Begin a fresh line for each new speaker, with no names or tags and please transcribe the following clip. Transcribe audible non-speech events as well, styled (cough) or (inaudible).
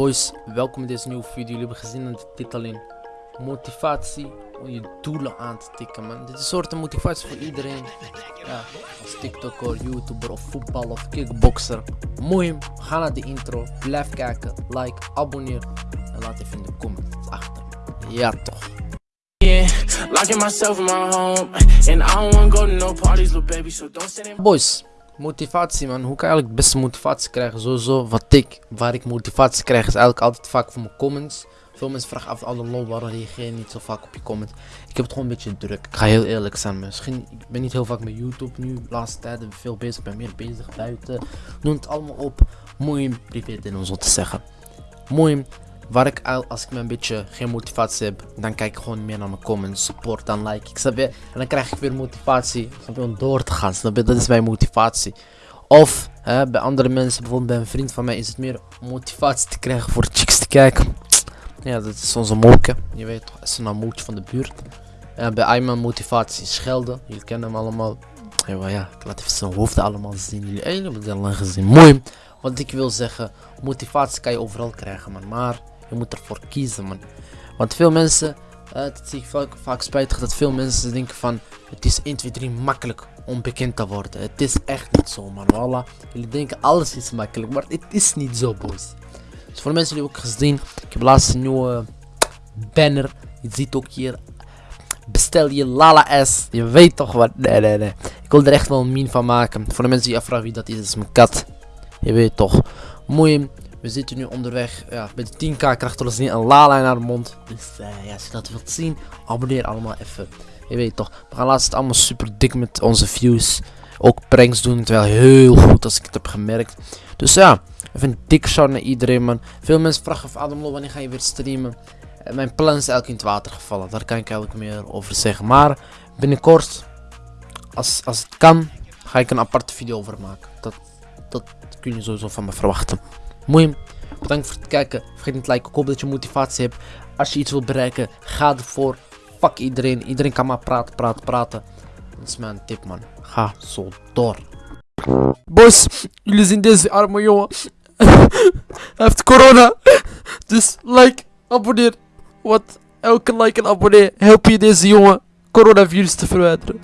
Boys, welkom in deze nieuwe video. Jullie hebben gezien aan de titel in motivatie om je doelen aan te tikken, man. Dit is een soort motivatie voor iedereen. Ja, als TikToker, YouTuber of voetbal of kickboxer. Mooi, ga naar de intro, blijf kijken, like, abonneer en laat even in de comments achter. Ja toch.
In in
Boys, motivatie man. Hoe kan je eigenlijk het beste motivatie krijgen? Sowieso wat ik, waar ik motivatie krijg is eigenlijk altijd vaak van mijn comments. Veel mensen vragen af, alle lol, waarom reageer je niet zo vaak op je comment? Ik heb het gewoon een beetje druk. Ik ga heel eerlijk zijn. Misschien, ik ben niet heel vaak met YouTube nu, de laatste tijd ben ik veel bezig, ik ben meer bezig buiten. Noem het allemaal op. Mooi privé in om zo te zeggen. Mooi, waar ik al- als ik me een beetje geen motivatie heb, dan kijk ik gewoon meer naar mijn comments, support, dan like ik? En dan krijg ik weer motivatie, om door te gaan? Dat is mijn motivatie. Of hè, bij andere mensen, bijvoorbeeld bij een vriend van mij, is het meer motivatie te krijgen voor chicks te kijken. Ja, dat is onze moke. Je weet toch, is een amootje van de buurt. Bij Ayman motivatie schelden. Jullie kennen hem allemaal. Ja, ik laat even zijn hoofd allemaal zien. Jullie hebben het al lang gezien. Mooi. Wat ik wil zeggen, motivatie kan je overal krijgen. Maar je moet ervoor kiezen, man. Want veel mensen, eh, dat zie ik vaak, vaak spijtig, dat veel mensen denken van... Het is 1, 2, 3 makkelijk om bekend te worden. Het is echt niet zo, man. Voilà. Jullie denken alles is makkelijk, maar het is niet zo, boys. Dus voor de mensen die ook gezien, ik heb laatst een nieuwe banner. Je ziet ook hier. Bestel je Lala S. Je weet toch wat. Nee, nee, nee. Ik wil er echt wel een meme van maken. Voor de mensen die afvragen wie dat is, is mijn kat. Je weet toch. Mooi. We zitten nu onderweg. Ja, de 10k krijgt ons niet een Lala in haar mond. Dus eh, ja, als je dat wilt zien, abonneer allemaal even. Je weet toch. We gaan laatst allemaal super dik met onze views. Ook pranks doen. Terwijl heel goed als ik het heb gemerkt. Dus ja. Even een dik shout naar iedereen, man. Veel mensen vragen of Adamlo, wanneer ga je weer streamen? Eh, mijn plan is eigenlijk in het water gevallen. Daar kan ik eigenlijk meer over zeggen. Maar binnenkort, als, als het kan, ga ik een aparte video over maken. Dat, dat kun je sowieso van me verwachten. Mooi. Bedankt voor het kijken. Vergeet niet te liken. Ik hoop dat je motivatie hebt. Als je iets wilt bereiken, ga ervoor. Fuck iedereen. Iedereen kan maar praten, praten, praten. Dat is mijn tip, man. Ga zo door. Boys, jullie zien deze arme jongen. (laughs) Hij heeft corona. Dus like, abonneer. Wat? Elke like en abonnee help je deze jongen coronavirus te verwijderen.